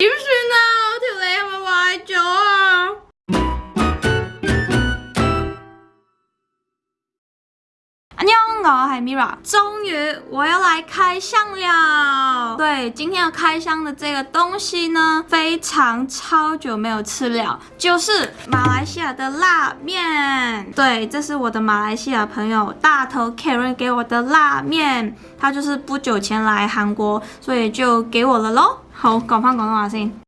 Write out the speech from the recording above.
Gives me 嗨，Mira，终于我要来开箱了。对，今天要开箱的这个东西呢，非常超久没有吃了，就是马来西亚的辣面。对，这是我的马来西亚朋友大头 Karen 给我的辣面，他就是不久前来韩国，所以就给我了咯。好，广发广东话先。